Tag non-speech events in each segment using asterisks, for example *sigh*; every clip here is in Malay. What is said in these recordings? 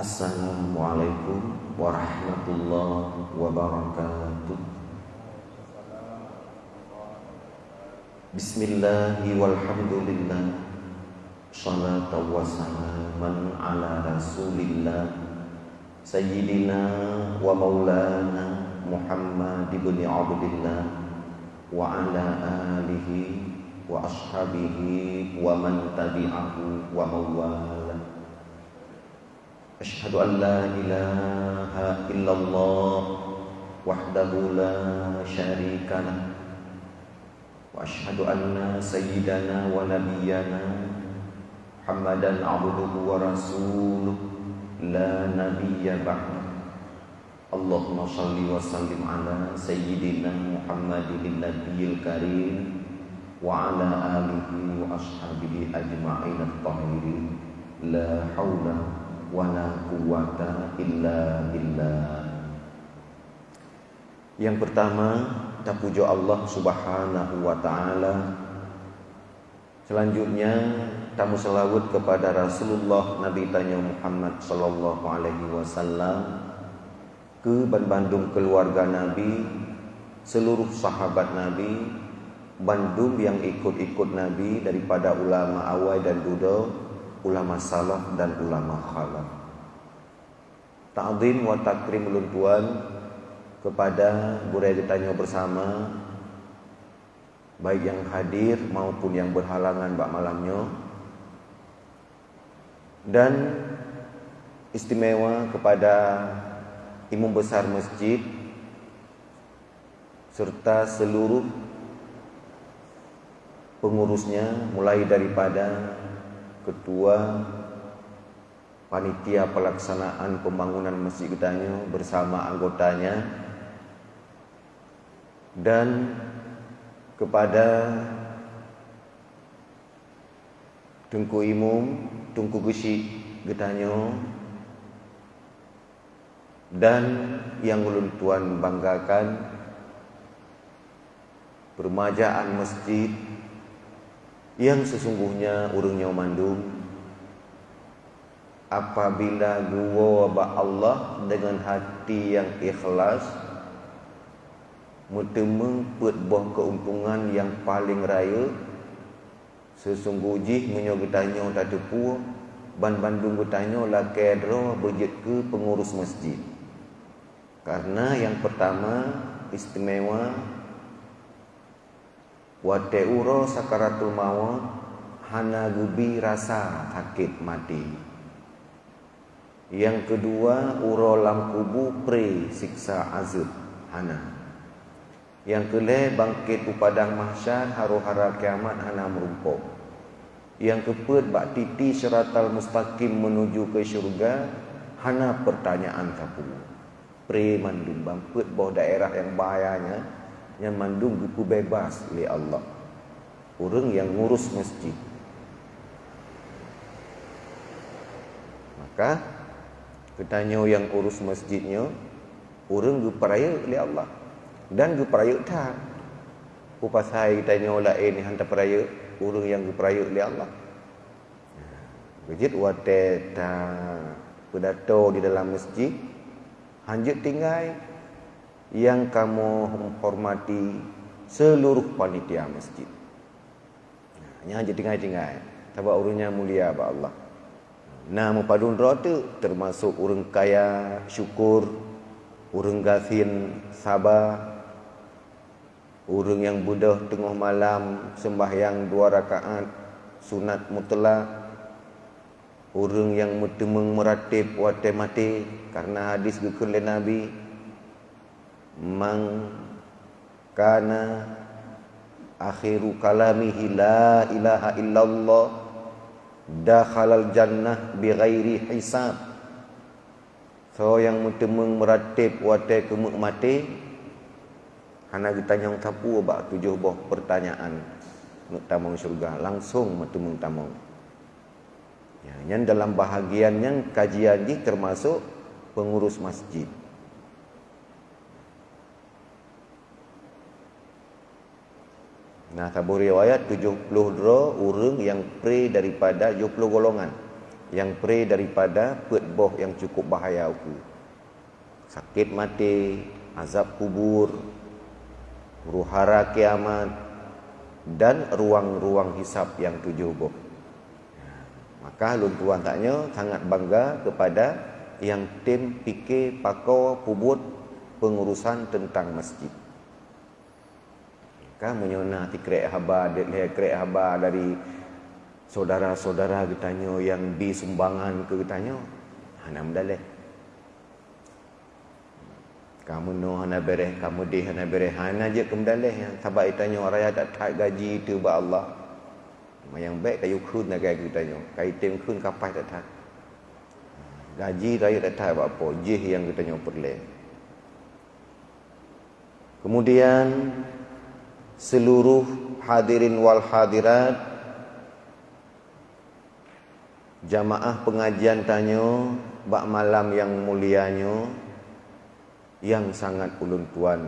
Assalamualaikum warahmatullahi wabarakatuh. Bismillahi walhamdulillah. Salatu wassalaman ala rasulillah. Sayyidina wa maulana Muhammad ibn Abdullah Wa ala alihi wa ashabihi wa man tabi'ahu wa mawala Ashhadu an la ilaha illallah wahdahu la syarika lah wa ashhadu anna sayyidana wa nabiyyana Muhammadan abduhu wa rasuluh la nabiyya ba'da Allahumma salli wa sallim ala sayyidina Muhammadin nabiyil karim وعلى آله وأصحابه أجمعين الطاهرين لا حول wala quwata illa billah. Yang pertama kita puja Allah Subhanahu wa taala. Selanjutnya kita selawat kepada Rasulullah Nabi tanya Muhammad sallallahu alaihi wasallam ke Bandung keluarga Nabi seluruh sahabat Nabi Bandung yang ikut-ikut Nabi daripada ulama awal dan duda. Ulama salaf dan ulama khalaf. Ta'zim wa takrim kepada boleh ditanya bersama baik yang hadir maupun yang berhalangan bak malamnya dan istimewa kepada imam besar masjid serta seluruh pengurusnya mulai daripada ketua panitia pelaksanaan pembangunan masjid Gedanyo bersama anggotanya dan kepada Tungku Imum, Tungku Gesi Gedanyo dan yang ulun tuan banggakan permajaan masjid yang sesungguhnya urungnya mandung apabila gua ba Allah dengan hati yang ikhlas mutemeng put boh keuntungan yang paling raya sesungguhnya menyo getanya tak tepu ban Bandung getanya la kedro berjet ke pengurus masjid. Karena yang pertama istimewa wa ta'uro sakaratul maut hana gubi rasa sakit mati. Yang kedua uro lam kubu pre siksa azab hana. Yang kele bangkit u padang mahsyar haru hara kiamat hana merumpok yang keput bak titi syaratal mustaqim menuju ke syurga hana pertanyaan kapu pre mandum bangkit bawah daerah yang bahayanya yang mandung buku bebas oleh Allah. Orang yang ngurus masjid. Maka ketanya yang urus masjidnya orang geperaya oleh Allah. Dan geperaya tak? Upasai tanya olah ini hantar peraya. Orang yang geperaya oleh Allah. Bejit wate ta pedato di dalam masjid. Hanjut tinggal yang kamu hormati seluruh panitia masjid. Hanya aja tinggal-tinggal. Sebab urungnya mulia apa Allah. Nama padun rota termasuk urung kaya syukur, urung gasin sabar, urung yang budah tengah malam sembahyang dua rakaat sunat mutlak, urung yang mutemeng meratib wate mati karena hadis gukul Nabi man kana akhiru kalamihi la ilaha illallah dakhalal jannah bighairi hisab. So yang mutemeng meratib wate kemuk mati hana ditanya tapu ba tujuh boh pertanyaan. Nuk tamong syurga langsung mutemeng tamong ya yang dalam bahagian yang kajian ini termasuk pengurus masjid Nah, tabu riwayat 70 dro urang yang pre daripada 70 golongan. yang pre daripada petboh yang cukup bahaya aku. Sakit mati, azab kubur, ruhara kiamat dan ruang-ruang hisap yang tujuh boh. Maka lun tuan taknya sangat bangga kepada yang tim fikir pakau pubut pengurusan tentang masjid. Kan menyona ti haba dia krek haba dari saudara-saudara kitanya yang di sumbangan ke kitanya. Hana mendaleh. Kamu no hana bereh, kamu di hana bereh. Hana je ke mendaleh yang sabak itanya orang tak tak gaji tu ba Allah. Yang baik kayu kun nak gaji kitanya. Kai tim kun kapai tak tak. Gaji raya tak tak apa-apa. Jih yang kitanya perleh. Kemudian seluruh hadirin wal hadirat jamaah pengajian tanya bak malam yang mulianya yang sangat ulun tuan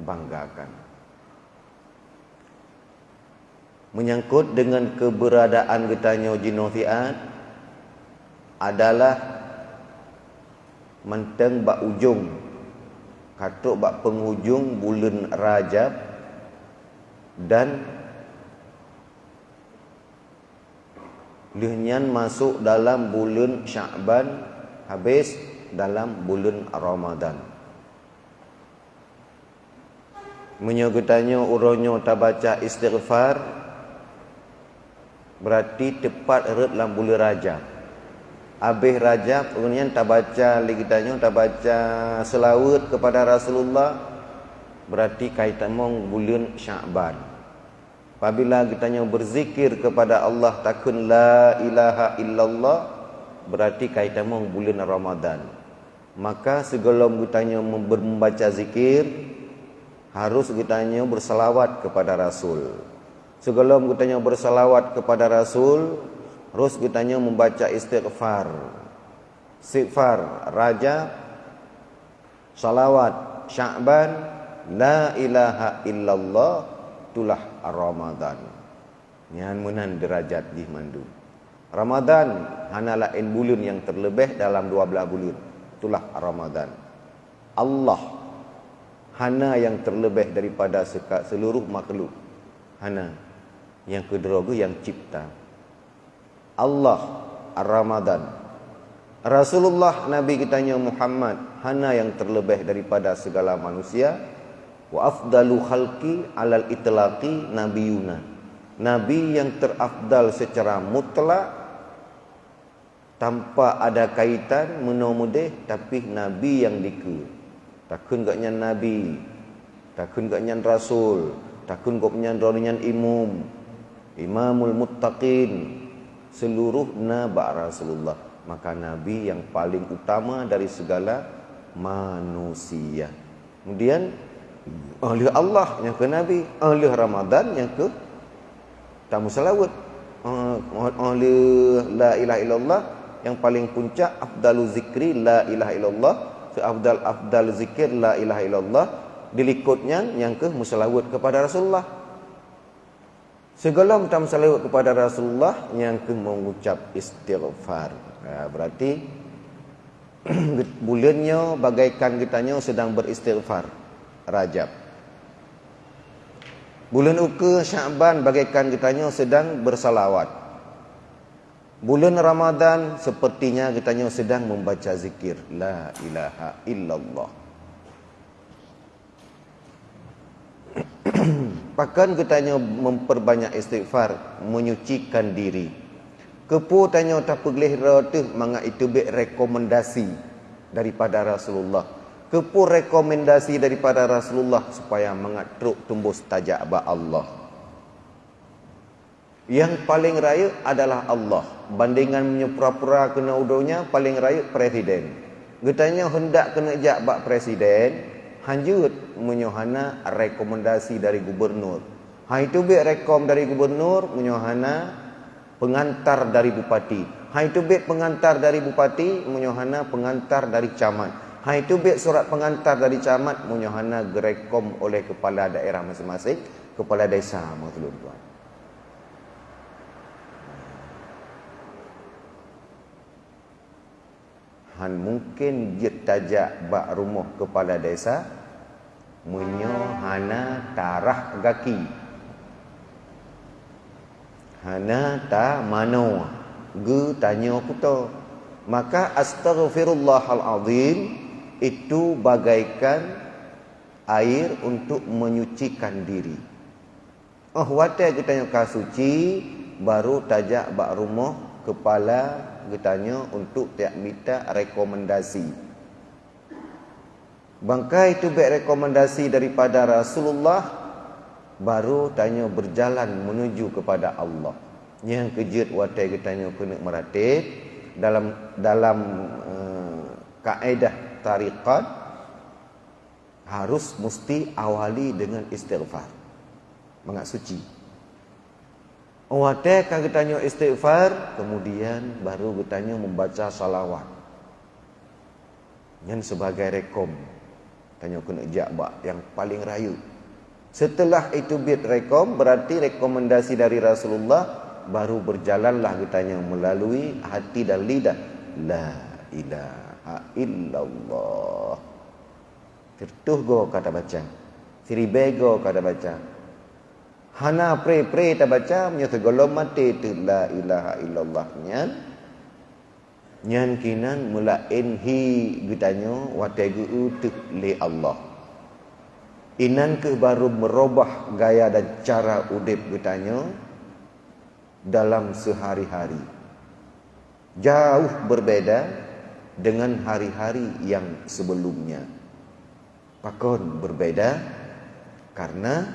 banggakan. Menyangkut dengan keberadaan getanya jinofiat adalah menteng bak ujung katuk bak penghujung bulan Rajab dan Lihnyan masuk dalam bulan Sya'ban habis dalam bulan Ramadan. Menyogotanya uronyo tak baca istighfar berarti tepat eret dalam bulan Rajab. Habis Rajab kemudian tak baca lagi tanya tak baca selawat kepada Rasulullah berarti kaitan mong bulan Sya'ban. Apabila kita berzikir kepada Allah takun la ilaha illallah berarti kaitan mong bulan Ramadan. Maka sebelum kita membaca zikir harus kita bersalawat kepada Rasul. Sebelum kita bersalawat kepada Rasul harus kita membaca istighfar. Istighfar Raja salawat Sya'ban la ilaha illallah itulah Ramadan. Yang menan derajat di mandu. Ramadan hanalah en bulan yang terlebih dalam 12 bulan. Itulah Ramadan. Allah hana yang terlebih daripada seluruh makhluk. Hana yang kedua yang cipta. Allah Ramadan. Rasulullah Nabi kita Muhammad hana yang terlebih daripada segala manusia wa afdalu khalqi alal itlaqi nabiyuna. Nabi yang terafdal secara mutlak tanpa ada kaitan menomudeh tapi nabi yang diku takun gak nyan nabi takun gak nyan rasul takun gak nyan nyan imum imamul muttaqin seluruh naba rasulullah. Maka nabi yang paling utama dari segala manusia. Kemudian Ahli Allah yang ke Nabi Ahli Ramadan yang ke Tamu salawat. Ahli La ilaha illallah Yang paling puncak Afdalu zikri La ilaha illallah. Afdal afdal zikir La ilaha illallah. Dilikutnya yang ke Musalawat kepada Rasulullah. Segala tamu salawat kepada Rasulullah Yang ke mengucap istighfar. Nah, Berarti *clears throat* Bulannya bagaikan kitanya sedang beristighfar Rajab. Bulan Uka Syaban bagaikan kitanya sedang bersalawat. Bulan Ramadan sepertinya kitanya sedang membaca zikir la ilaha illallah. *clears throat* Bahkan kitanya memperbanyak istighfar, menyucikan diri. Kepu tanya tak pergelih tu manga itu be rekomendasi daripada Rasulullah kepur rekomendasi daripada Rasulullah supaya mengatruk tumbuh stajak ba Allah. Yang paling raya adalah Allah. Bandingan menyepura-pura kena udonya paling raya presiden. Getanya hendak kena jak bak presiden, hanjut menyohana rekomendasi dari gubernur. Ha itu be rekom dari gubernur menyohana pengantar dari bupati. Ha itu be pengantar dari bupati menyohana pengantar dari camat. Ha itu biar surat pengantar dari camat munyohana gerekom oleh kepala daerah masing-masing, kepala desa, tuan tuan. Han mungkin jet tajak bak rumah kepala desa menyo hana tarah gaki. Hana ta mano ge tanya kuto. Maka astaghfirullahal azim itu bagaikan air untuk menyucikan diri. Oh watai kita yang suci baru tajak bak rumah kepala getanya untuk tiap minta rekomendasi. Bangkai itu baik rekomendasi daripada Rasulullah baru tanya berjalan menuju kepada Allah. Yang kejut watai getanya kena meratib dalam dalam uh, kaedah tariqat harus mesti awali dengan istighfar. Mengat suci. Watai kan tanya istighfar, kemudian baru tanya membaca salawat. Yang sebagai rekom. Tanya kena jakbak yang paling rayu. Setelah itu bit rekom, berarti rekomendasi dari Rasulullah baru berjalanlah katanya melalui hati dan lidah. La ilaha illallah. Tertuh go kata baca. Siribego kata baca. Hana pre pre ta baca nya segala mati tu la ilaha illallah nyan. Nyan kinan mula enhi gitanyo wategu utuk li Allah. Inan ke baru merubah gaya dan cara udip gitanyo dalam sehari-hari. Jauh berbeda dengan hari-hari yang sebelumnya. Pakon berbeda karena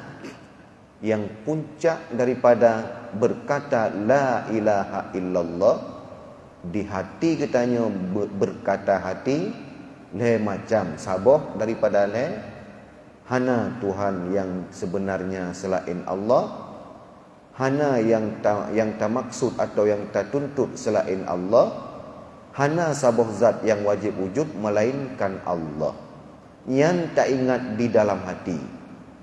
yang puncak daripada berkata la ilaha illallah di hati katanya berkata hati le macam saboh daripada le hana Tuhan yang sebenarnya selain Allah hana yang ta, yang tak maksud atau yang tak tuntut selain Allah hana sabuh zat yang wajib wujud melainkan Allah. Yang tak ingat di dalam hati.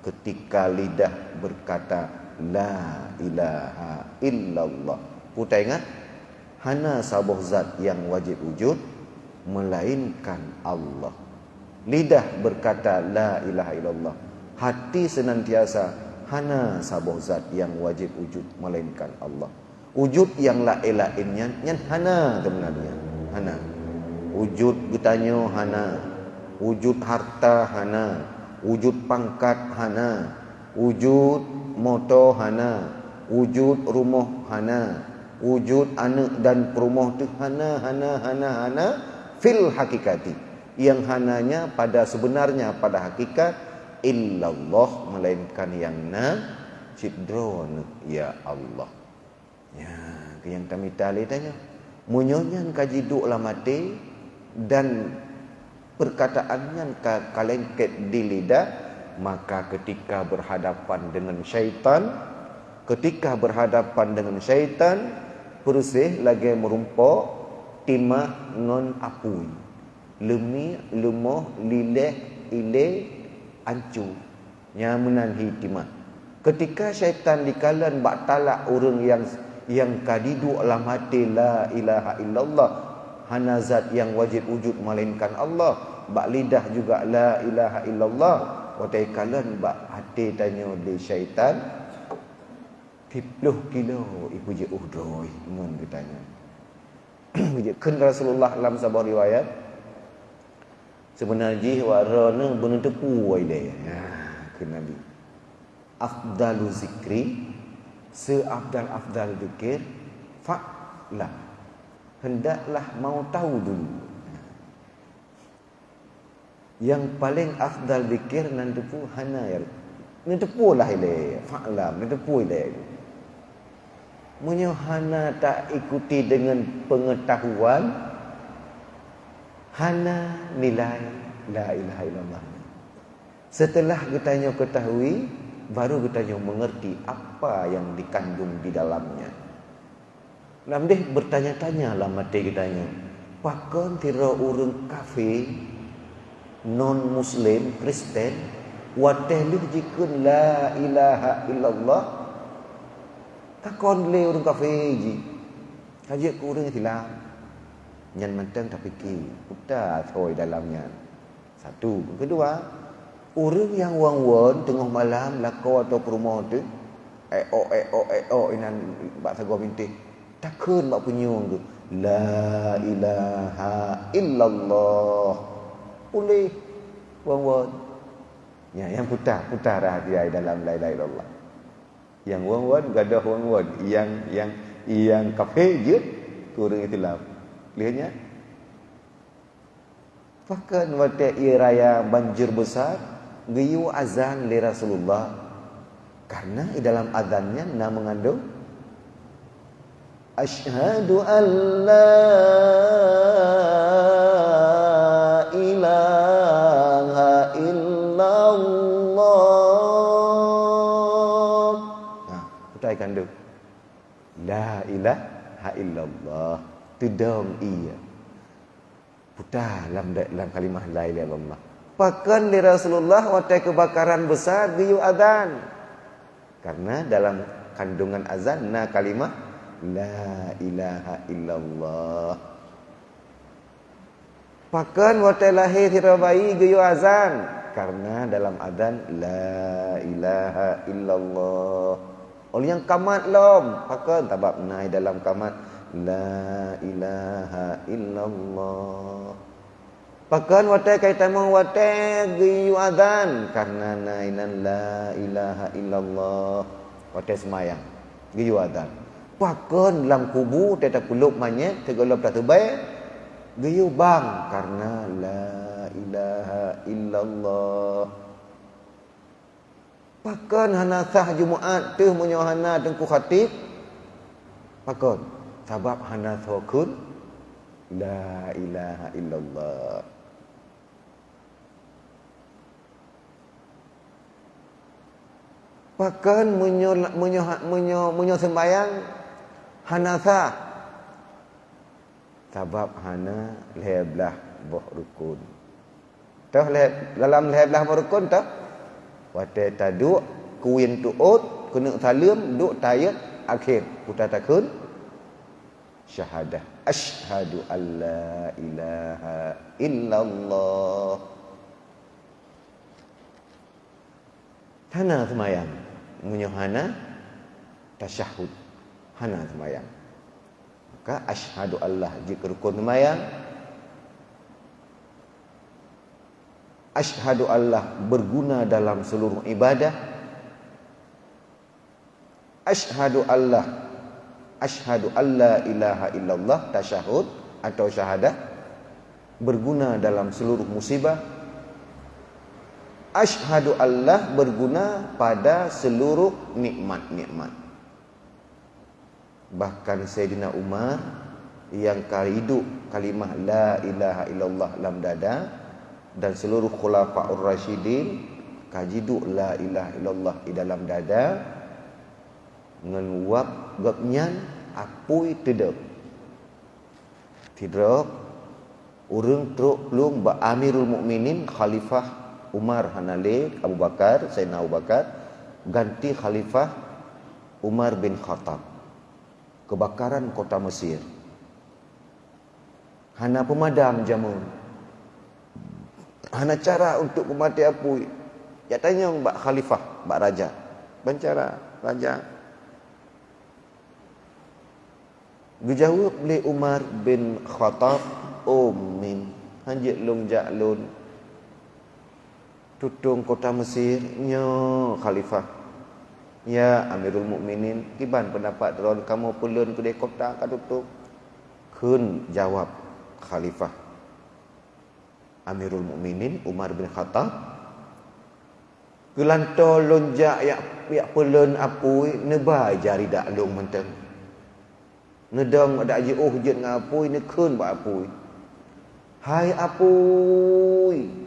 Ketika lidah berkata la ilaha illallah. Putai ingat? Hana sabuh zat yang wajib wujud melainkan Allah. Lidah berkata la ilaha illallah. Hati senantiasa hana sabuh zat yang wajib wujud melainkan Allah. Wujud yang la lainnya nyan hana sebenarnya. Hana. Wujud bertanya hana. Wujud harta hana. Wujud pangkat hana. Wujud motor hana. Wujud rumah hana. Wujud anak dan perumah tu hana hana hana hana fil hakikati. Yang hananya pada sebenarnya pada hakikat illallah melainkan yang na cidron ya Allah ya yang kami tali tanya munyonyan kaji duk lah mati dan perkataannya kalengket di lidah maka ketika berhadapan dengan syaitan ketika berhadapan dengan syaitan perusih lagi merumpok timah non apui. Lemi lemoh lileh ileh ancu nyamanan hitimah ketika syaitan dikalan bak talak orang yang yang kadidu alam hati la ilaha illallah. Hanazat yang wajib wujud melainkan Allah. Bak lidah juga la ilaha illallah. Watai kalan bak hati tanya di syaitan. Tipluh kilo ibu je uhdoi mun katanya *clears throat* kan Rasulullah dalam sebuah riwayat sebenarnya warna benar tepu dia. Ha ke nabi. Afdalu zikri seafdal afdal zikir fa'la hendaklah mau tahu dulu. Yang paling afdal zikir nan tepu hana ya. Ni tepu lah ile fa'la ni tepu ile. Munyo hana tak ikuti dengan pengetahuan hana nilai la ilaha illallah. Setelah kita ketahui, baru kita mengerti apa yang dikandung di dalamnya. Nam deh bertanya-tanya lah mati kita Pakon tira urung kafe non muslim Kristen wateh lu jikun la ilaha illallah takon le urung kafe ji. Kaji ku urung silam Nyan mentang tak fikir. Putar thoi dalamnya. Satu. Kedua, orang yang wang-wang tengah malam lakau atau rumah tu eh oh eh oh eh oh inan bak sago mintih takun bak penyung tu la ilaha illallah. Boleh wang-wang ya yang putar putar rahsia dalam la ilaha illallah. Yang wang-wang gadah wang-wang yang yang yang kafe je kurang Islam lihatnya? Bahkan waktu ia raya banjir besar, giyu azan li Rasulullah. Karena di dalam azannya nak mengandung Ashhadu an la ilaha illallah. Nah, kita akan do. La ilaha illallah. Tudong iya putar dalam dalam kalimah la ilaha illallah. Pakan di Rasulullah waktu kebakaran besar giyu azan. Karena dalam kandungan azan na kalimah la ilaha illallah. Pakan waktu lahir tira bayi giyu azan. Karena dalam azan la ilaha illallah. Oleh yang kamat lom, pakan tabab naik dalam kamat La ilaha illallah Pakan watai kaitan mau watai giyu adhan Karena nainan la ilaha illallah. Watai semayang. Giyu adhan Pakan dalam kubu Teta kuluk manyet Tegolop tak terbaik Giyu bang. Karena la ilaha illallah. Pakan hana sah Jumaat Tuh menyohana tengku khatib. Pakan sebab hana thokun la ilaha illallah Bahkan menyo menyo menyo menyo sembayang hanasa. Sebab hana leblah boh rukun. Tah le dalam leblah boh rukun tah wate tadu kuin tuut kena salim duk tayat akhir. Putar takun. Syahadah. Asyhadu alla ilaha illallah. Hana semayang munyo hana tasyahud. Hana semayang. Maka asyhadu Allah jika rukun semayang asyhadu Allah berguna dalam seluruh ibadah asyhadu Allah Ashhadu alla ilaha illallah tasyahud atau syahadah berguna dalam seluruh musibah Ashhadu Allah berguna pada seluruh nikmat-nikmat bahkan Sayyidina Umar yang hidup kalimah la ilaha illallah dalam dada dan seluruh khulafaur rasyidin kajidu la ilaha illallah di dalam dada ngeluap gapnyan apui tidak tidak urang truk belum ba amirul mukminin khalifah Umar Hanale Abu Bakar Sayyidina Abu Bakar ganti khalifah Umar bin Khattab. Kebakaran kota Mesir. Hana pemadam jamun hana cara untuk pemati apui ya tanya mbak khalifah mbak raja. Bancara raja. Dijawab oleh Umar bin Khattab Umin Hanjit lung jaklun Tutung kota Mesir Nyo Khalifah. Ya Amirul Mukminin. Kiban pendapat Ron Kamu pelun ke dia kota kan tutup Kun jawab Khalifah. Amirul Mukminin Umar bin Khattab Kelantar lonjak yak yak pelun apui nebai jari dak long menteng. Ngedong ada aja oh jet dengan apui ni kun ba apui. Hai apui.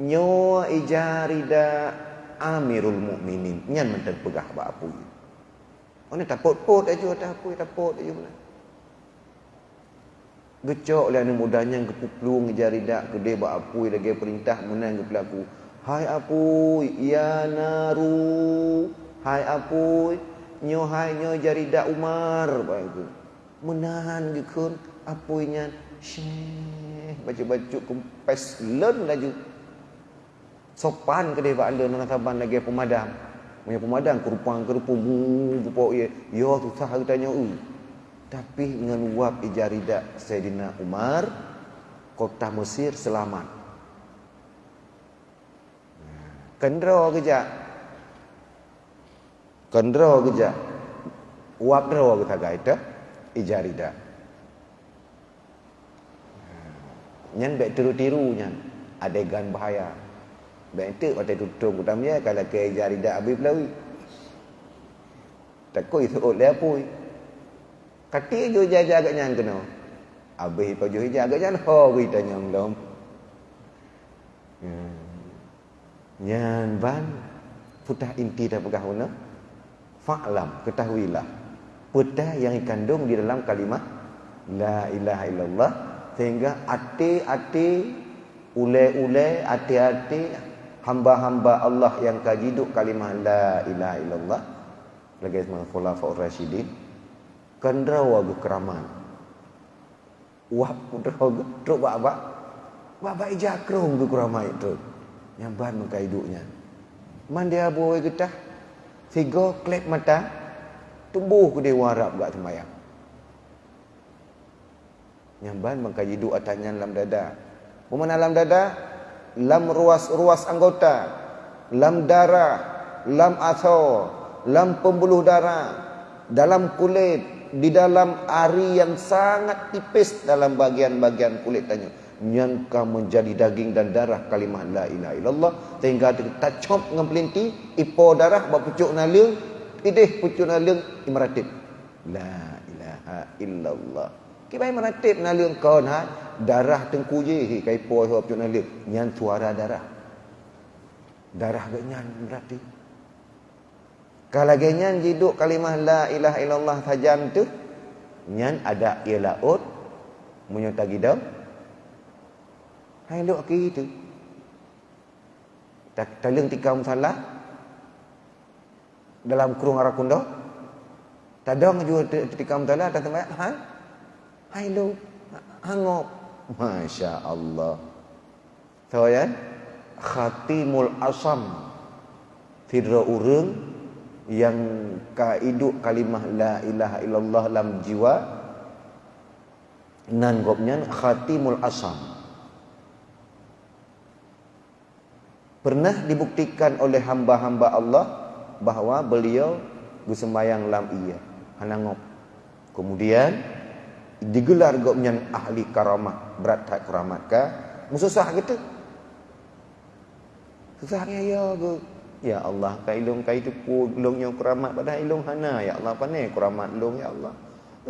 Nyo ijarida Amirul Mukminin. Nyan menten pegah ba apui. Oh ni tapot-pot aja tak apui tapot aja mana. Gecok lah ni mudahnya kepuplung ijarida dia ba apui lagi perintah menang ke pelaku. Hai apui ya naru. Hai apui nyo hai nyo jarida Umar ba itu menahan gekun apuinya Syekh baca-baca kempes len laju. Sopan ke dia bala nang saban lagi pemadam. Punya pemadam kerupang kerupung bupo ye. Yo tu sah tanya u. Tapi dengan uap ijarida Sayyidina Umar kota Mesir selamat. Kendro kejap. Kendro kejap. Uap dro kita gaita ijarida. Nyan baik tiru-tiru nyan. Adegan bahaya. Itu waktu tutung utamanya kalau ke ijarida habis pelawi. Takut itu oleh apa? Kati jo jaga agak nyan kena. Pa jo jaga nyan ho kita nyang. Hmm. Nyan ban putah inti dah pegah mana? Fa'lam, ketahuilah. Putah yang dikandung di dalam kalimat La ilaha illallah sehingga hati-hati ule-ule hati-hati hamba-hamba Allah yang kajiduk kalimah la ilaha illallah. Lagi sama khulafaur rasyidin. Kendrawa ge keraman. Wah putra ge truk baba baba ijakrong ge keraman itu. Yang ban muka hidupnya man dia boy getah. Figo klep mata. Tumbuh ke dewa Arab gak sembahyang. Nyamban mengkaji doa tanya dalam dada. Mana dalam dada? Lam ruas-ruas anggota. Lam darah. Lam asal. Lam pembuluh darah. Dalam kulit. Di dalam ari yang sangat tipis dalam bagian-bagian kulit tanya. Nyangka menjadi daging dan darah kalimah la ilaha illallah. Sehingga kita cop dengan pelinti. Ipo darah buat pucuk naliung. Idih pucuk naliung imratib. La ilaha illallah. Kibai meratib nalung kau ha darah tengku je hi kai po ho pun nalung nyan suara darah. Darah gak nyan berarti. Kalau genyan jiduk kalimah la ilaha illallah sajam tu nyan ada ia laut menyota gidau. Hai lok ki tu. Tak talung tikam salah dalam kurung arakundo. Tadong juga tikam salah tak tempat. Ha? Lu hangop. Masya Allah. Tahu ya? Khatimul asam. Fidra urung yang kaidu kalimah la ilaha illallah dalam jiwa nan gopnya khatimul asam. Pernah dibuktikan oleh hamba-hamba Allah bahawa beliau bersembayang lam iya. Hanangop. Kemudian digelar gopnya ahli karamah berat tak keramat ka mususah gitu susahnya ya go ya Allah ka ilung ka itu ku ilung yang keramat pada ilung hana. Ya Allah pane keramat ilung ya Allah?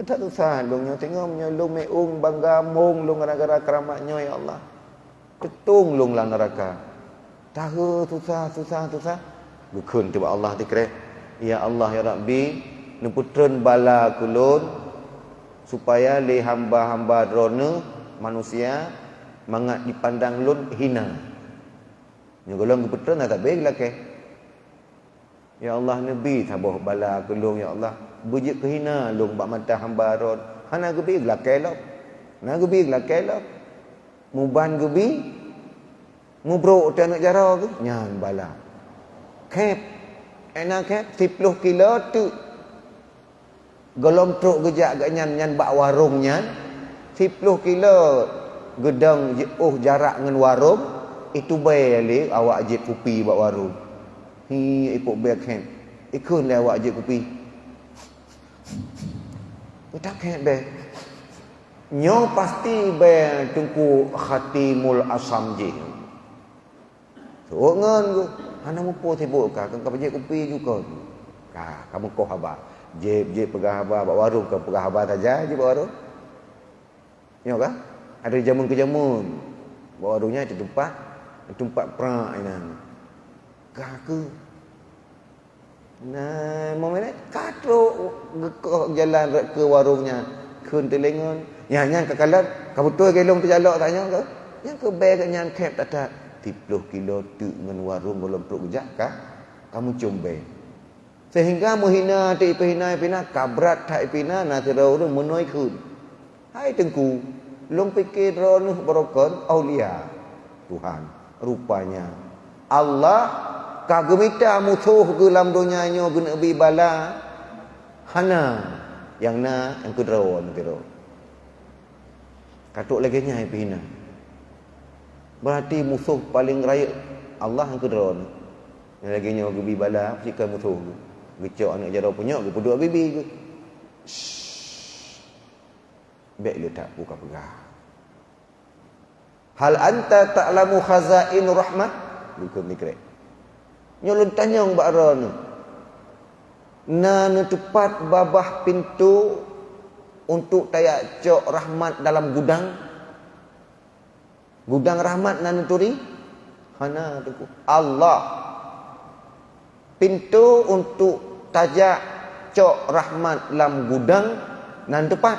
Tak susah ilung yang tengok nya ilung meung bangga mung ilung gara-gara keramatnya ya Allah. Ketung ilung lah neraka. Tahu susah susah susah. Bukun tiba Allah dikira Ya Allah ya Rabbi Nuputren bala kulun supaya le hamba-hamba drone manusia mangat dipandang lun hina. Ni golong betul nak tak baik lah ke? Ya Allah Nabi tabuh bala gelung ya Allah. Bujik kehina lung bak mata hamba ron. Hana gebi lah kelop. Na gebi lah kelop. Muban gebi. Mubrok tak nak jara ke? Nyan bala. Kep. Enak kep 10 kilo tu Golong truk gejak gak nyan nyan bak warung nyan 10 kilo gedang oh jarak dengan warung itu bae le awak ajib kopi bak warung. Hi ikut bae kan. Ikut le awak ajib kopi. Tak kan be. Nyo pasti be tungku khatimul asam je. So ngan go. Ana mo po tibuk ka kan ka kopi juga. Ka kamu ko haba. Jeb jeb pegah haba bawa warung ke pegah haba saja je bawa warung. Ya kan? Ada jamun ke jamun. Bawa warungnya di tempat tempat perak ini. Kaku. Nah, mau mana? Katro gekoh jalan ke warungnya. Kun telengon. Ya nyang ke kalat, kamu tu gelong terjalak tanya ke? Yang ke beg nyang kep tak tak. 30 kilo tu dengan warung belum perlu gejak kah? Kamu cumbe. Sehingga menghina hati pina pina kabrat tak pina nanti rawur menoi kun. Hai tengku. Long fikir ronuh berokon aulia. Tuhan rupanya Allah kagemita musuh ke dalam dunia nyo guna bi bala hana yang na yang kedua kira katuk lagi nya pina berarti musuh paling raya Allah yang kedua yang lagi nya gebi bala jika musuh gecok anak jaro punya ke puduk bibi ke Baik letak buka pegang. Hal anta ta'lamu khazain rahmat? Bukan mikir. Nyolong tanya mbak Ron. Nana tepat babah pintu untuk tayak cok rahmat dalam gudang. Gudang rahmat nana turi? Hana tu Allah. Pintu untuk tajak cok rahmat dalam gudang nan tepat.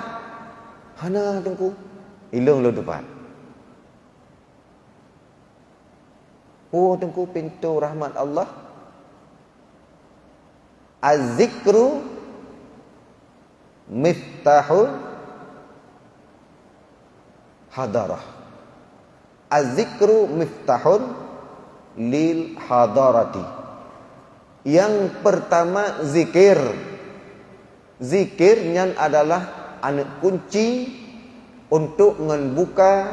Hana tengku. Ilung lo depan. Oh tengku pintu rahmat Allah. Az-zikru miftahul hadarah. Az-zikru miftahul lil hadarati. Yang pertama zikir. Zikirnya adalah anak kunci untuk membuka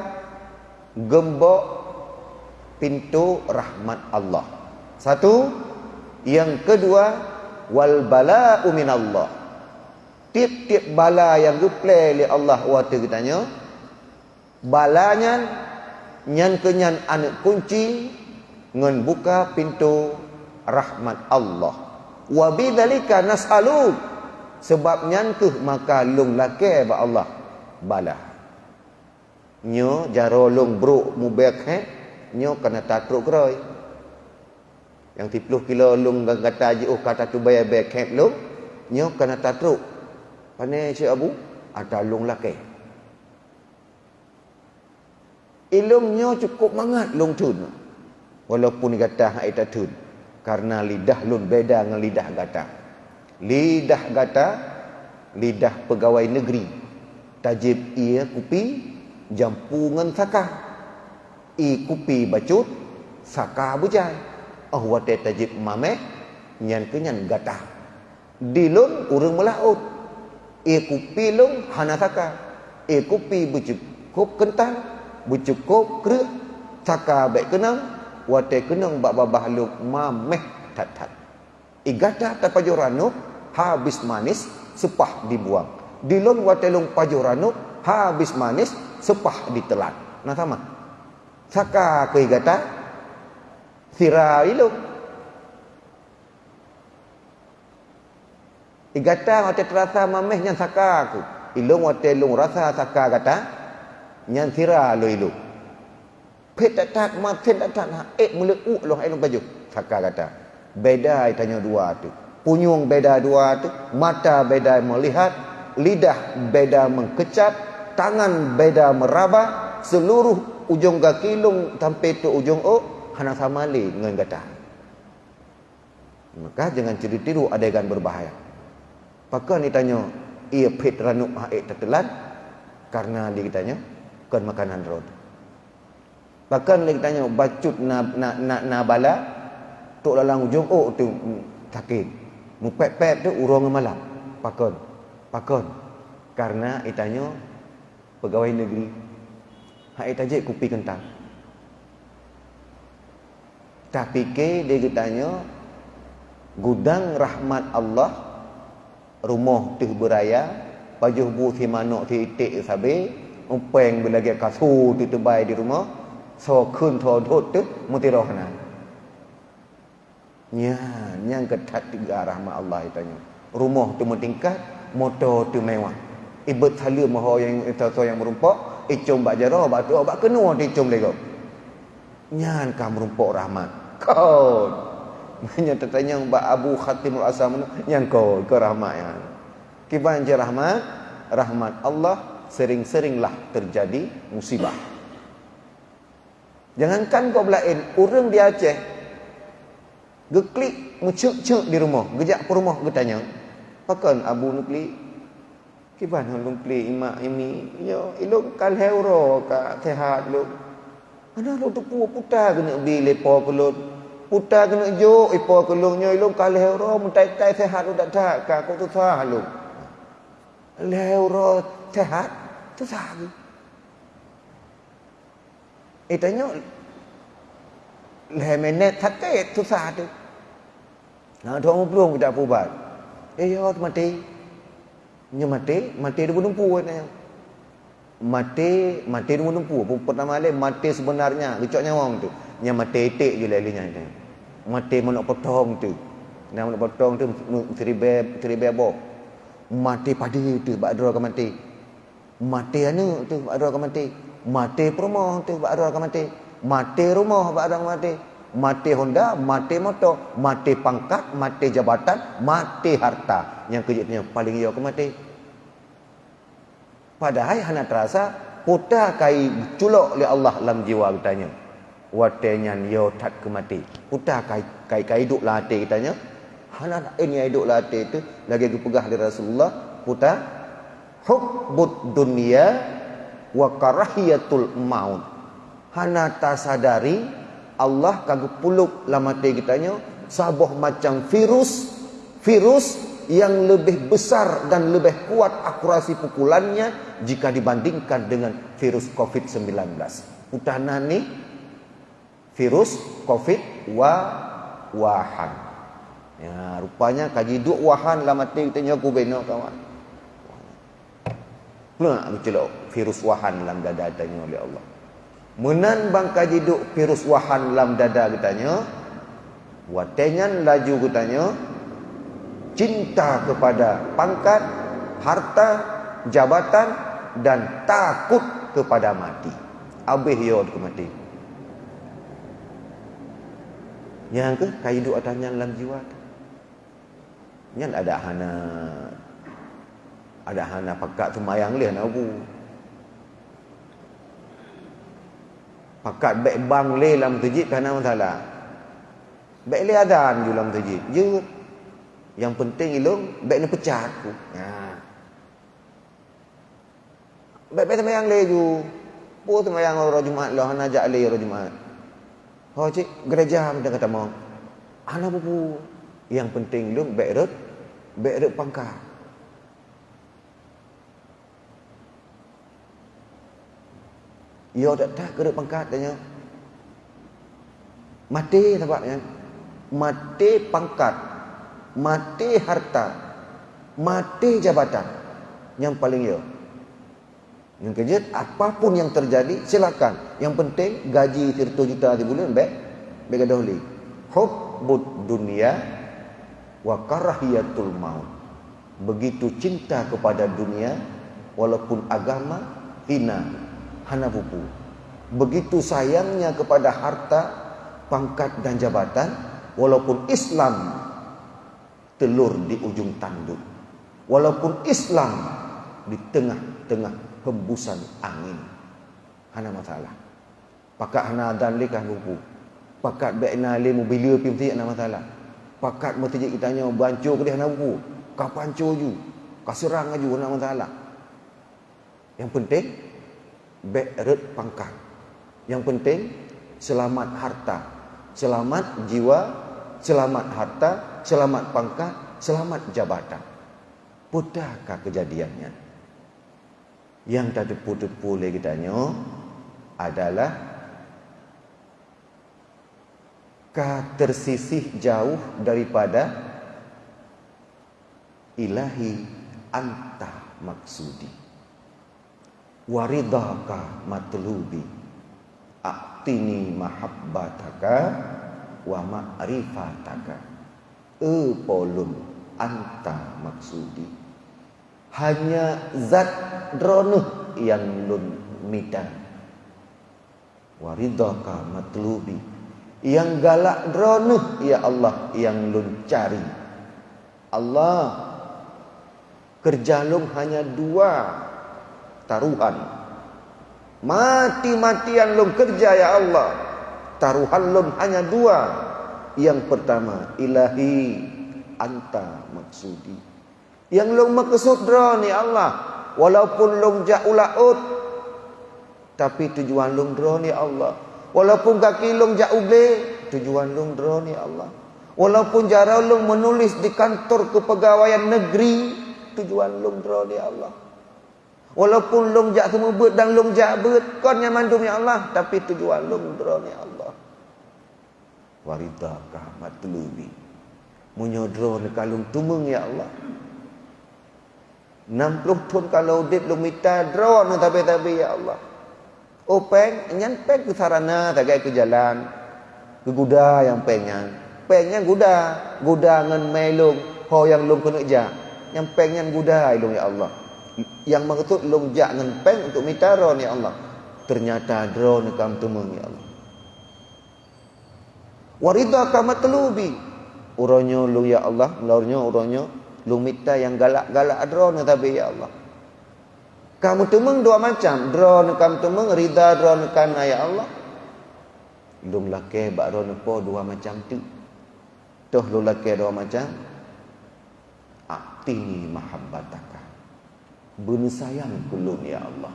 gembok pintu rahmat Allah. Satu, yang kedua wal bala'u min Allah. Tiap-tiap bala yang diplay oleh Allah waktu katanya balanya nyan kenyan anak kunci ngan buka pintu rahmat Allah. Wa bidzalika nas'alu. Sebab nyan tu maka lung lake ba Allah bala. Nyo jaro lung bro mubek he? Nyo kena tatruk keroi. Yang tipluh kilo lung kata je oh kata tu bayar bayar camp lung nyo kena tatruk. Pane si abu ada lung laki. Ilung nyo cukup mangat lung tun. Walaupun kata hak ita tun karena lidah lun beda dengan lidah gata. Lidah gata lidah pegawai negeri. Tajib ia kupi jampungan sakah. I kupi bacut saka bujai. Oh wate tajib mame nyan kenyan gata. Dilun urang melaut i kupi lung hana saka i kupi bucukup kental bucukup kre saka baik kenang wate kenang bak babah luk mameh tat tat i gata tapajuranu habis manis sepah dibuang. Dilun wate lung pajuranu habis manis sepah ditelan. Nah sama? Saka ke kata Sira ilung Igata wate terasa mameh nyan saka aku Ilung wate ilung rasa saka kata Nyan sira lo ilung Pet tak tak maten tak tak nak Eh mula u loh ilung baju. Saka kata Beda tanya dua tu. Punyung beda dua tu Mata beda melihat Lidah beda mengkecap Tangan beda meraba Seluruh ujung kaki lung sampai tu ujung o hana sama li dengan gata maka jangan cerita tiru adegan berbahaya. Pakai ni tanya ia pit ranuk haik tetelan karena dia tanya kan makanan rod bahkan dia tanya bacut na na na, na bala? Tok dalam ujung oh tu sakit. Mu pep pep tu urang malam. Pakon pakon. Karena itanya pegawai negeri. Hai tajik kupi kentang. Tapi ke dia tanya gudang rahmat Allah rumah tu beraya baju bu si manok ti tik sabe umpeng bila dia kasu tu terbai di rumah so kun tho dot tu muti rohna nya nyang ketat tiga rahmat Allah tanya rumah tu mentingkat motor tu mewah ibet hala maho yang itu yang merumpak icum bak jara bak tu bak kena di icum lego nyan kam rumpok rahmat kau nanya tertanya bak Abu Khatimul Asam nyan kau ke rahmat ya kiban je rahmat rahmat Allah sering-seringlah terjadi musibah jangankan kau belain urang di Aceh geklik mucuk-cuk di rumah gejak ke rumah getanya pakan Abu Nukli Kiban lung play imak ini. Yo ilung kal heuro ka sehat lu. Ana lu tu pu puta kena bi lepo kelut. Puta kena jo ipo kelungnya ilung kal heuro mutai tai sehat lu dak tak ka ko tu sah lu. Leuro sehat tu sah. Eh tanya le menet thate tu sah tu. Nah, tu belum kita pubat. Eh, yo mati. Nya mati, mati dia menumpu katanya. Mati, mati dia menumpu. Pertama kali mati sebenarnya, lecok nyawa tu. Nya mati etik je lalinya itu. Mati mau nak potong tu. Nak nak potong tu seribe seribe abo. Mati padi tu bak dua ke mati. Mati anu tu bak dua ke mati. Mati rumah tu bak dua ke mati. Mati rumah bak dua ke mati. Mati Honda, mati motor, mati pangkat, mati jabatan, mati harta yang kejutnya paling ia ke mati. Padahal hana terasa puta kai culok oleh Allah dalam jiwa katanya. Watenya yo tak ke mati. Puta kai kai kai hidup lah hati katanya. Hana ini hidup lah hati itu lagi dipegah dari Rasulullah puta hubbud dunia wa karahiyatul maut. Hana tak sadari Allah kagak puluk lama hati katanya sabuh macam virus virus yang lebih besar dan lebih kuat akurasi pukulannya jika dibandingkan dengan virus COVID-19. Utana ni virus COVID wa wahan. Ya, rupanya kaji duk wahan lah mati kita nyoku beno kawan. Pula nak virus wahan dalam dada tanya oleh Allah. Menan bang kaji duk virus wahan dalam dada katanya. Watenyan laju katanya cinta kepada pangkat, harta, jabatan dan takut kepada mati. Habis yo ke mati. Yang ke kai duk atanya dalam jiwa tu. Yang ada hana ada hana pakat semayang leh nak bu. Pakat baik bang leh dalam masjid kerana masalah. Baik leh adan dalam masjid. Je yang penting ilung baik ni pecah aku. Ha. Baik-baik sama yang leju. Pu sama yang orang Jumaat lah nak ajak le orang Jumaat. Oh cik, gereja dia kata mau. Ana bubu. Yang penting ilung baik rut, baik rut pangkat. Yo tak tak kerut pangkat tanya. Mati sebabnya. Mati pangkat mati harta, mati jabatan. Yang paling ya. Yang kejut, apapun yang terjadi, silakan. Yang penting, gaji 100 juta di bulan, baik. Baik ada oleh. Hubbud dunia wa karahiyatul maut. Begitu cinta kepada dunia, walaupun agama, hina, hana buku. Begitu sayangnya kepada harta, pangkat dan jabatan, walaupun Islam telur di ujung tanduk. Walaupun Islam di tengah-tengah hembusan angin. Hana masalah. Pakat hana adan lekah lupu. Pakat baikna le mobil pi mesti ana masalah. Pakat mesti kita tanya bancu ke dia hana buku. Ka pancu ju. Ka serang aju hana masalah. Yang penting baik pangkat. Yang penting selamat harta, selamat jiwa, selamat harta, selamat pangkat, selamat jabatan. Pudahkah kejadiannya? Yang tak tepu-tepu lagi tanya adalah tersisih jauh daripada ilahi anta maksudi waridaka matlubi. Aktini mahabbataka wa ma'rifataka. Epolun anta maksudi. Hanya zat dronuh yang lun midan. Waridaka matlubi. Yang galak dronuh ya Allah yang lun cari. Allah Kerjalung hanya dua taruhan Mati-matian lun kerja ya Allah Taruhan lun hanya dua yang pertama, ilahi anta maksudi. Yang long maksud dra ni Allah. Walaupun long jauh laut. Tapi tujuan long dra ni Allah. Walaupun kaki long jauh ble. Tujuan long dra ni Allah. Walaupun jara long menulis di kantor kepegawaian negeri. Tujuan long dra ni Allah. Walaupun long jak semua bet dan long jak bet. Kau yang mandum ya Allah. Tapi tujuan long dra ni Allah. Waridakah matlubi. Menyodro ni kalung tumeng ya Allah. 60 tahun kalau lu minta draw nak tapi-tapi ya Allah. Oh peng, nyan peng ke sarana tagai ke jalan. Ke guda yang pengen. Pengnya guda, guda ngan melung, ho yang lung kena ja. Yang pengnya guda ilung ya Allah. Yang maksud lung ja ngan peng untuk minta draw ya Allah. Ternyata draw ni kam tumeng ya Allah. Warida kamat telubi. Uronyo lu ya Allah, uronyo uronyo. Lumita yang galak-galak drone tapi ya Allah. Kamu temeng dua macam. Drone kamu temeng rida drone kan ya Allah. Lum lake bak drone po dua macam tu. Toh lu lake dua macam. Atini mahabbataka bunu sayang kulun ya Allah.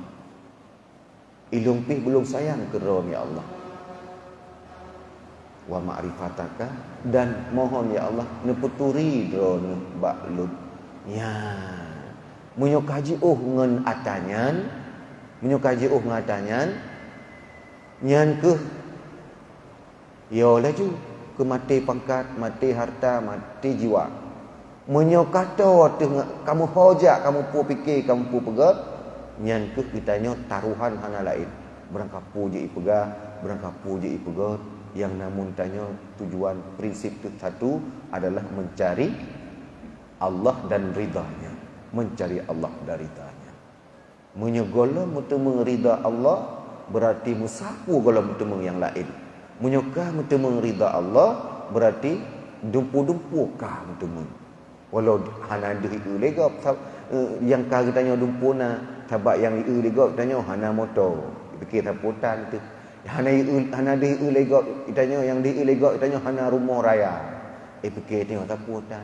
Ilung pih belum sayang ke ya Allah. Wa ma'rifataka dan mohon ya Allah neputuri drone baklut ya. Munyo kaji uh ngen atanyan munyo kaji uh ngatanyan nyan ke ya laju ke mati pangkat mati harta mati jiwa munyo kata kamu hojak kamu pu fikir kamu pu pegat nyan ke kitanya taruhan hana lain. Berangkat puji ipega berangkat puji ipegat yang namun tanya tujuan prinsip itu satu adalah mencari Allah dan ridhanya mencari Allah dan ridhanya menyegola mutu mengrida Allah berarti musapu gola mutu yang lain. Menyuka mutu mengrida Allah berarti dumpu-dumpu kah mutu walau hana dehi ulega eh, yang kah tanya dumpuna sebab yang ulega tanya hana motor fikir taputan tu Hana hana di ilegok itanya yang di ilegok itanya hana rumah raya. Eh fikir tengok tapu tan.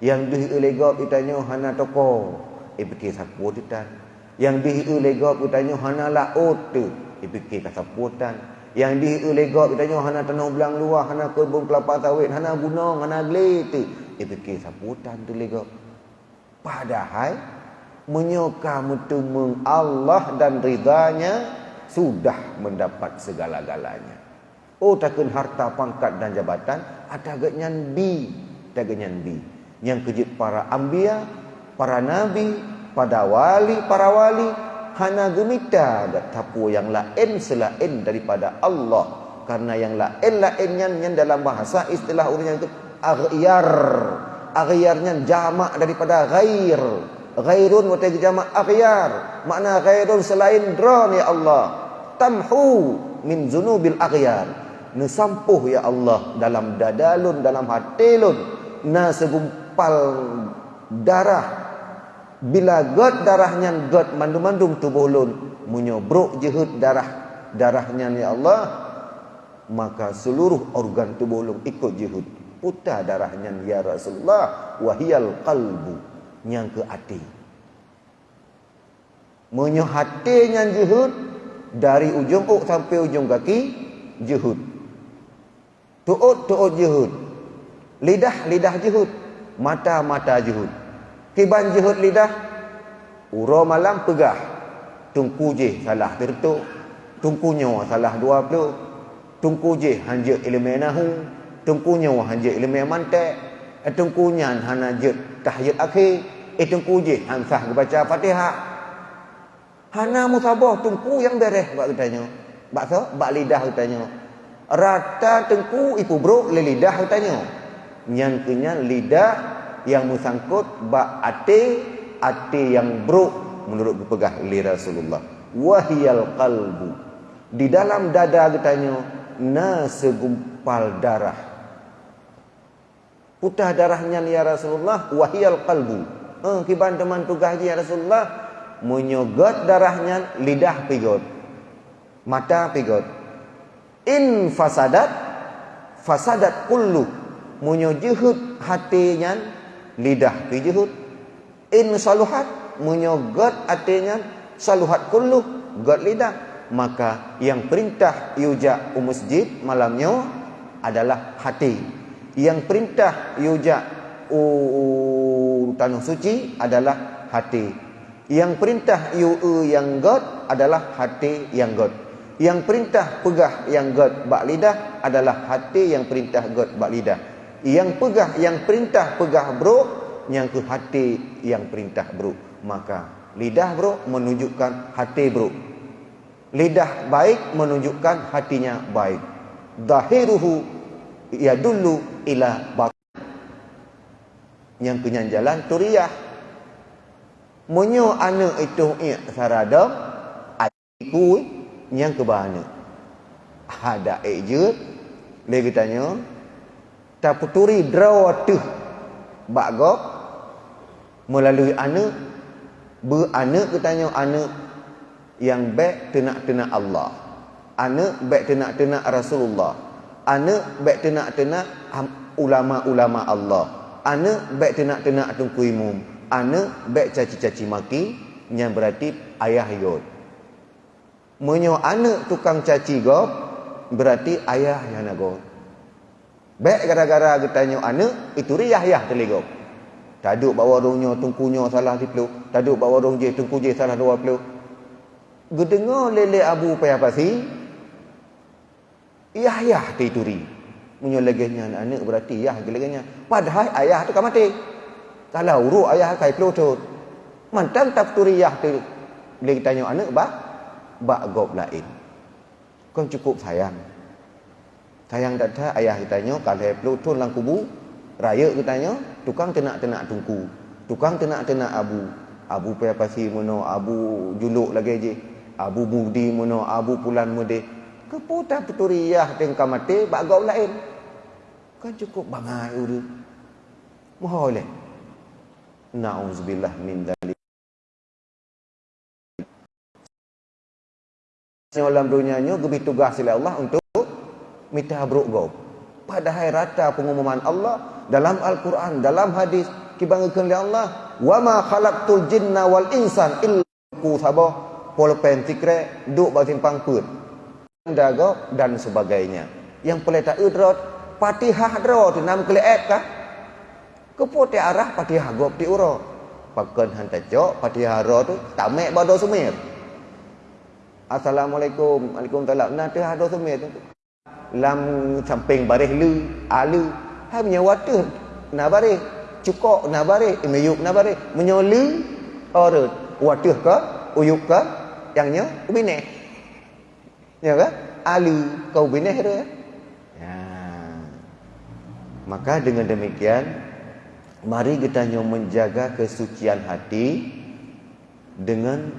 Yang di ilegok itanya hana toko. Eh fikir sapu tan. Yang di ilegok itanya hana laut tu. Eh fikir sapu tan. Yang di ilegok itanya hana tanah belang luar, hana kebun kelapa sawit, hana gunung, hana glet tu. Eh fikir sapu tan tu legok. Padahal menyuka mutumung Allah dan ridanya sudah mendapat segala-galanya. Oh takkan harta pangkat dan jabatan ada genyan bi, ada genyan bi. Yang kejut para ambia, para nabi, pada wali, para wali hana gemita gat tapu yang lain selain daripada Allah. Karena yang lain lainnya yang dalam bahasa istilah urusnya itu aghyar. Aghyarnya jamak daripada ghair. Ghairun wa jamak aghyar. Makna ghairun selain dron ya Allah tamhu min zunubil aghyar nesampuh ya Allah dalam dadalun dalam hatilun na segumpal darah bila god darahnya god mandum-mandum tubuh lun munyobruk jehud darah darahnya ya Allah maka seluruh organ tubuh lun ikut jehud putar darahnya ya Rasulullah. Wahiyal qalbu yang ke hati munyo hatinya jehud dari ujung uk sampai ujung kaki jehud tuut tuut jehud lidah lidah jehud mata mata jehud kiban jehud lidah. Uro malam pegah. Tungku je salah tertuk tungku nyawa salah dua puluh. Tungku je hanja ilmu nahu tungku nyawa hanja ilmu mantek eh, tungku nyan hana je tahiyat akhir eh tungku je hansah baca fatihah Hana musabah tengku yang beres buat katanya. Bakso, bak lidah katanya. Rata tengku ipu bro lidah katanya. Yang kenya lidah yang musangkut bak ate ate yang bro menurut pegah li Rasulullah. Wahiyal qalbu. Di dalam dada katanya na segumpal darah. Putah darahnya ya Rasulullah wahiyal qalbu. Eh, kiban teman tugas ya Rasulullah menyogot darahnya lidah pigot mata pigot in fasadat fasadat kullu menyojihut hatinya lidah pijihut in saluhat menyogot artinya saluhat kullu god lidah. Maka yang perintah yuja masjid malamnya adalah hati yang perintah yuja tanah suci adalah hati. Yang perintah yu yang god adalah hati yang god yang perintah pegah yang god bak lidah adalah hati yang perintah god bak lidah. Yang pegah yang perintah pegah bro yang ke hati yang perintah bro. Maka lidah bro menunjukkan hati bro. Lidah baik menunjukkan hatinya baik. Dahiruhu dulu ila batin yang kenyanjalan turiyah munyo anak itu ia sarada aku yang kebana. Ada eje dia tanya tak puturi draw tu bagok melalui anak be anak katanya anak yang baik tenak-tenak Allah. Anak baik tenak-tenak Rasulullah anak baik tenak-tenak ulama-ulama Allah anak baik tenak-tenak tungku imum anak baik caci-caci maki yang berarti ayah yod menyo anak tukang caci go berarti ayah yang nak go Baik gara-gara kita tanya anak, itu riyah-yah teligok. Taduk bawa orangnya, tungkunya salah di peluk. Taduk bawa orang je, tungku je salah dua peluk. Gedengar lele abu payah pasi. Yah-yah tituri. Punya legenya anak-anak berarti yah legenya. Padahal ayah tu kan mati. Kalau urut ayah kai peluk tu. Mantan tak turi yah tu. Lagi tanya anak, bak? Bak gop lain. Kau cukup sayang. Sayang tak ada ayah kitanya kalau pelutun lang kubu raya kitanya tukang tenak-tenak tungku. Tukang tenak-tenak abu. Abu payah pasi mono abu juluk lagi je. Abu budi mono abu pulan Keputar peturiah tengka mati bak gau lain. Kan cukup bangai. Mohon leh. Nauzubillah min dzalik. Dalam dunia ni lebih tugas oleh Allah untuk minta buruk kau. Padahal rata pengumuman Allah dalam Al-Quran, dalam hadis, kibangkan oleh Allah, wa ma khalaqtul jinna wal insan illa ku sabah polpen tikre duk ba simpang. Dago dan sebagainya. Yang boleh tak udrot Fatihah dro tu nam keleet kah? Kepo arah Fatihah gop ti uro. Pakan hantar jok Fatihah ro tu tamek bado sumir. Assalamualaikum. Waalaikumsalam. Nah tu hado sumir tu lam samping baris lu alu hai punya water na baris cukok na baris meyuk na baris menyolu orut water ke uyuk ke yangnya ubine ya ke alu kau ubine tu ya. Maka dengan demikian mari kita nyo menjaga kesucian hati dengan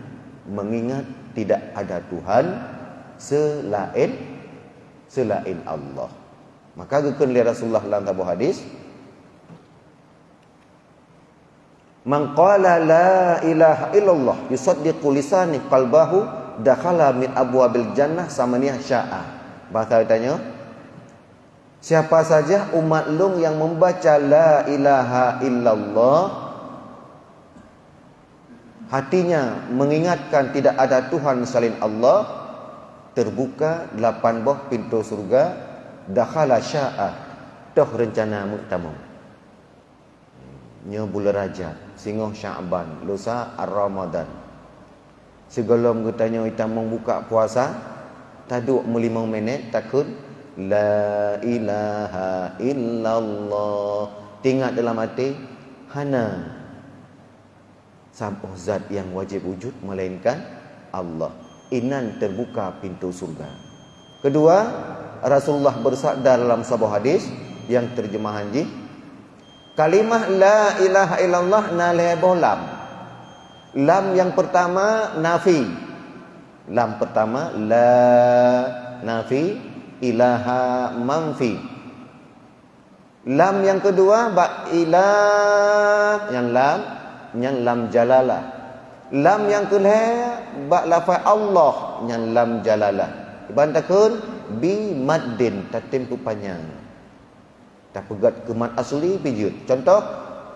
mengingat tidak ada Tuhan selain selain Allah. Maka gekun li Rasulullah dalam tabu hadis Man qala la ilaha illallah yusaddiqu lisani qalbahu dakhala min abwabil jannah samaniyah sya'a. Bahasa tanya Siapa saja umat lung yang membaca la ilaha illallah hatinya mengingatkan tidak ada Tuhan selain Allah terbuka lapan buah pintu surga dakhala sya'ah toh rencana muktamam nya bulan rajab singoh sya'ban lusa ar-ramadan sebelum katanya kita membuka puasa taduk melimau minit takut la ilaha illallah tinggal dalam hati hana sampai zat yang wajib wujud melainkan Allah inan terbuka pintu surga. Kedua, Rasulullah bersabda dalam sebuah hadis yang terjemahan ji kalimah la ilaha illallah nalebo lam. Lam yang pertama nafi. Lam pertama la nafi ilaha manfi. Lam yang kedua ba ilah yang lam yang lam jalalah. Lam yang kelih bak lafaz Allah yang lam jalalah. Ibantakun bi maddin tatim panjang. Tak pegat ke mad asli pijut. Contoh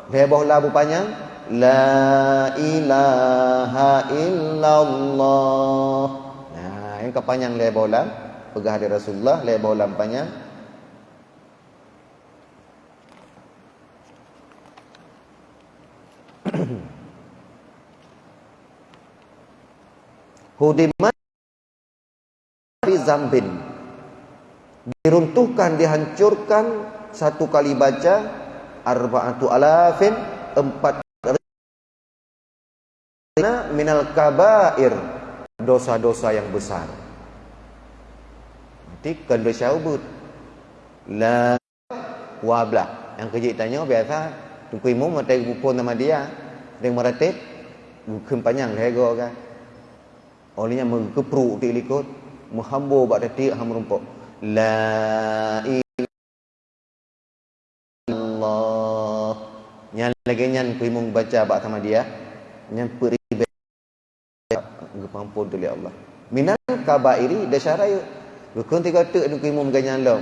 lebah labu panjang La ilaha illallah. Nah, yang kepanjang lebar ulam. Pegah dari Rasulullah, lebar ulam panjang. *clears throat* Hudimat di zambin. Diruntuhkan, dihancurkan satu kali baca arba'atu alafin empat minal kabair dosa-dosa yang besar. Nanti kena syahubut. La wabla. Yang kecil tanya biasa tunggu imam mata pun nama dia. Dengan meratib bukan panjang lego kan. Olehnya mengkepruk di likut menghambo bak detik ham rumpuk. La Allah. Yang lagi nyan kuimung baca bak sama dia. Yang peri pengampun tu Allah. Minal kabairi dasyaraya. Gukun tiga tuk nu kimum ganyan lo.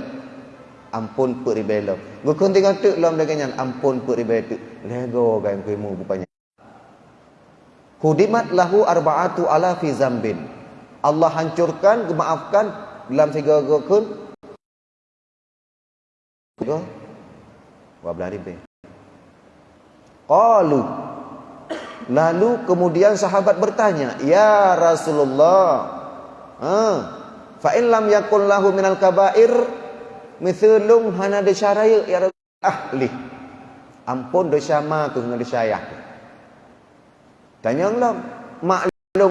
Ampun put ribelo. Gukun tiga lom dah ganyan ampun put ribelo. Lego gan kimu rupanya. Hudimat lahu arba'atu ala fi zambin. Allah hancurkan, maafkan dalam tiga gukun. Go. Wablah ribe. Qalu Lalu kemudian sahabat bertanya, "Ya Rasulullah, ha, fa in lam yakul lahu minal kaba'ir mithlum hana disyaraya ya ahli." Ampun dosa ma ke dengan dosa ayah. Tanya Allah, maklum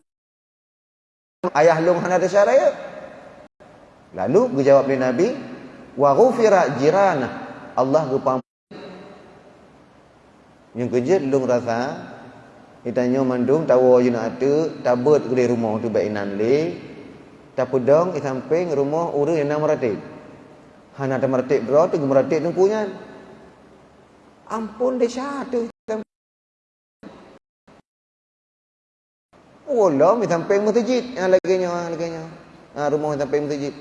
ayah long hana disyaraya? Lalu dijawab oleh Nabi, "Wa ghufira jirana." Allah gupam yang kerja long rasa Itanya mandung tahu je nak ada tabut ke rumah tu baik inan le. Tapi dong samping rumah urang yang nama ratik. Hana ada meratik bro tu meratik tu punya. Ampun dia. Oh lah, mi samping masjid laginya, laginya. Ha, rumah samping masjid.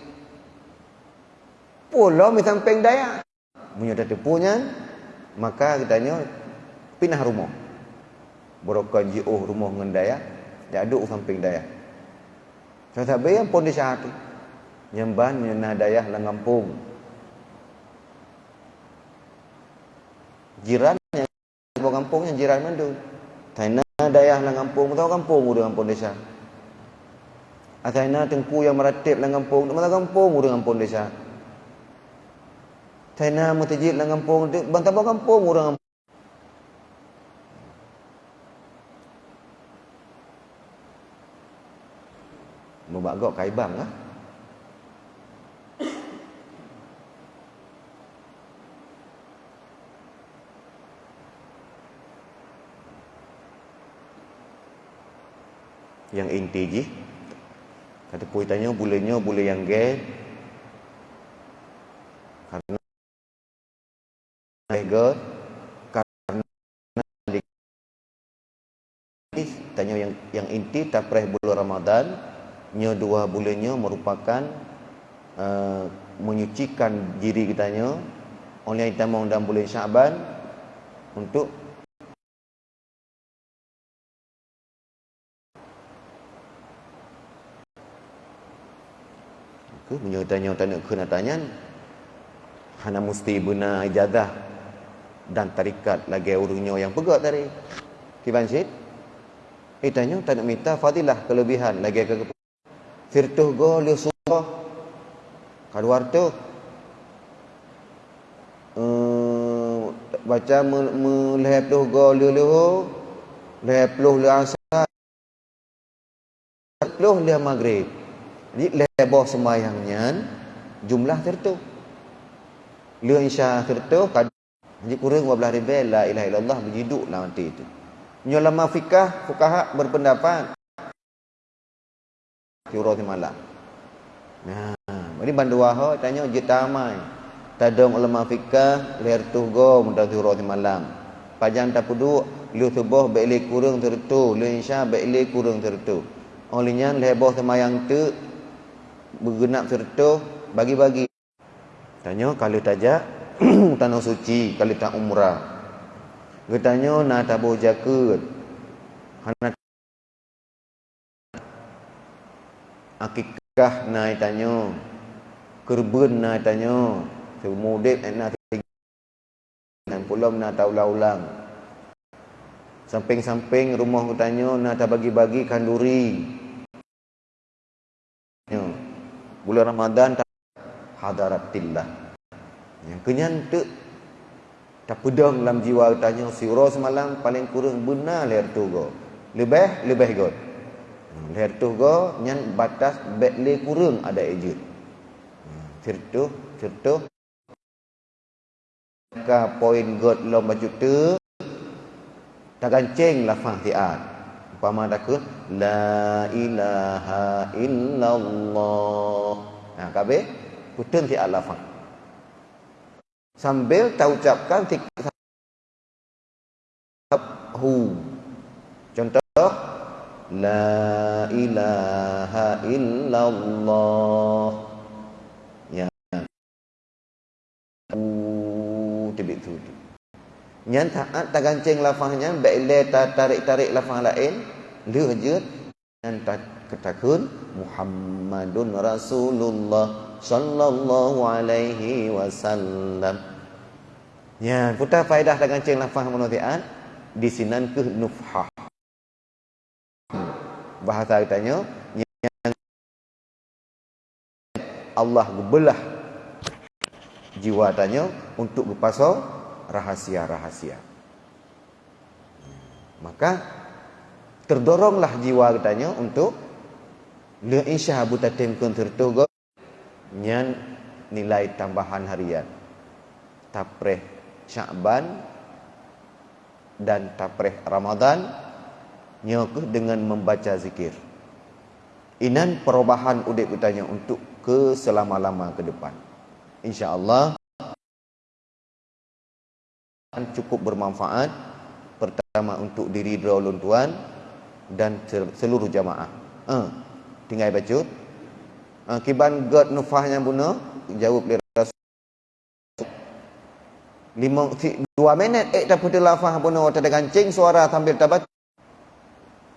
Oh lah, mi samping daya. Punya dah punya, maka kitanya pindah rumah. Berokan jiuh rumah dengan daya. Jaduk samping daya. Saya tak bayang pun di syahat Nyemban nyena daya lang kampung Jiran yang Sebuah kampung yang jiran mandu Taina daya lang kampung Tahu kampung udah kampung desa? Taina tengku yang meratip lang kampung Tahu kampung udah kampung desa? Taina mutajid lang kampung Bantah kampung udah Membak gok kaibang lah. Yang inti je. Kata puai tanya bulanya bule yang ge. Karena ge karena tanya yang yang inti tak pereh bulan Ramadan nya dua bulannya merupakan uh, menyucikan diri kitanya oleh kita mau dalam bulan Syaban untuk ke menyertanya tanya kena tanya hana mesti benar ijazah dan tarikat lagi urungnya yang pegat tadi. Kiban Syed. Itanya tak nak minta fadilah kelebihan lagi ke firtuh go lu surah keluar tu. Uh, baca melehap tu go lu lu lehap lu lu asar. Lu lu maghrib. Jadi leboh sembahyangnya jumlah tertu lu insya tertu jadi kurang 12 ribu la ilaha illallah berjiduk lah nanti itu. Nyolama fikah, fukaha berpendapat Kira di malam. Nah, ini bandu waho tanya je tamai. Tadong ulama fikah leher tu go mudah kira di malam. Pajang tak pudu lu tubuh baik kurang tertu, lu insya baik kurang tertu. Olehnya leboh semayang tu bergenap tertu bagi-bagi. Tanya kalau tajak *clears throat* tanah suci, kalau tak umrah. Getanya na tabuh jakut. Hana akikah na tanya. Kerbun na tanya. Semudip na dan pulau na taulah-ulang. Samping-samping rumah kutanya na tak bagi-bagi kanduri. Ya. Bulan Ramadan tak hadaratillah. Yang kenyan tu tak pedang dalam jiwa tanya siro semalam paling kurang benar leher tu go. Lebih lebih god. Leher tu go nyan batas bet le kurang ada ejut. Certu certu ka poin god lom baju tu tak ganceng lafaz tiat. Umpama takut la ilaha illallah. Nah, kabe putun tiat lafaz sambil tahu ucapkan tiga hu la ilaha illallah. Ya. U tibit tu nyan taat tak gancing lafaznya baik ta tarik-tarik lafaz lain lu je dan tak ketakun Muhammadun Rasulullah sallallahu alaihi wasallam. Ya, putar faedah dengan ceng lafaz monotian di sinan ke nufhah. Bahasa katanya yang Allah belah jiwa tanya untuk berpasal rahasia-rahasia. Maka terdoronglah jiwa katanya untuk le insya buta temkun tertugo nyan nilai tambahan harian. Tapreh Syakban dan tapreh Ramadan nyokuh dengan membaca zikir. Inan perubahan udip utanya untuk ke selama-lama ke depan. Insya-Allah cukup bermanfaat pertama untuk diri ulun tuan dan seluruh jamaah. Uh, tinggal baca. Uh, kiban god nufahnya bunuh jawab lima dua minit eh tak lafaz pun orang tak kancing suara sambil tabat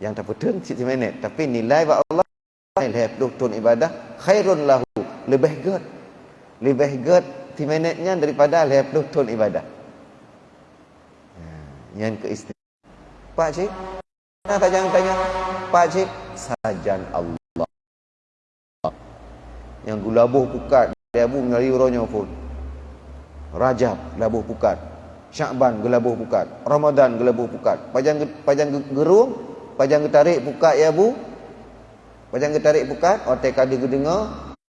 yang tak betul si minit tapi nilai wa Allah nilai tun ibadah khairun lahu. Lebih good. Lebih good si minitnya daripada lebih tun ibadah. Ya, yang ke istimewa Pak Cik Nah, tak jangan tanya? Pak Cik Sajan Allah. Yang gulabuh pukat Dia bu melalui uronya pun. Rajab gelabuh pukat. Syakban gelabuh pukat. Ramadan gelabuh pukat. Pajang pajang gerung, pajang getarik pukat ya bu. Pajang getarik pukat, otak ada gedengar.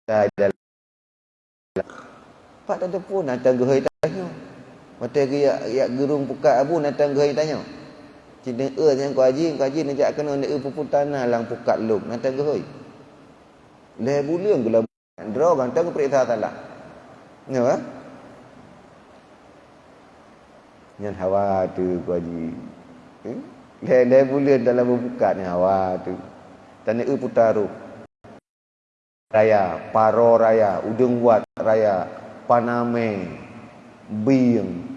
Tak ada. Pak tak pun datang gehai tanya. Mata ya ya gerung pukat abu datang gehai tanya. Cinta e yang kau haji, kau haji nak kena nak e puput tanah lang pukat luk datang gehai. Leh bulan gelabuh. Draw kan tang perintah taala. Ya, Nyan hawa tu ku haji. Hmm? Dia bulan dalam buka ni hawa tu. Tanah e putaru. Raya, paro raya, udung wat raya, paname, bing,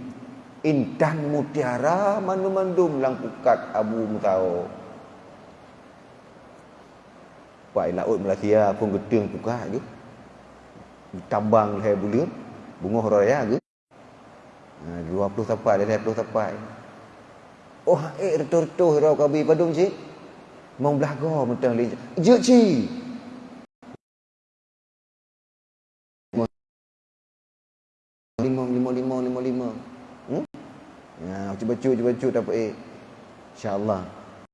intan mutiara, mandu-mandum lang pukat abu mutao. Pak laut Malaysia pun gedung pukat ke. Tambang leher bulan, bunga raya ke. 20 tapai dia 20 tapai. Oh, eh retur-retur rau kabi padum cik. Mau belaga mentang li. Je ci. Lima, lima, lima, lima, lima. Hmm? Ya, cuba cu, cuba cu tak apa eh. InsyaAllah.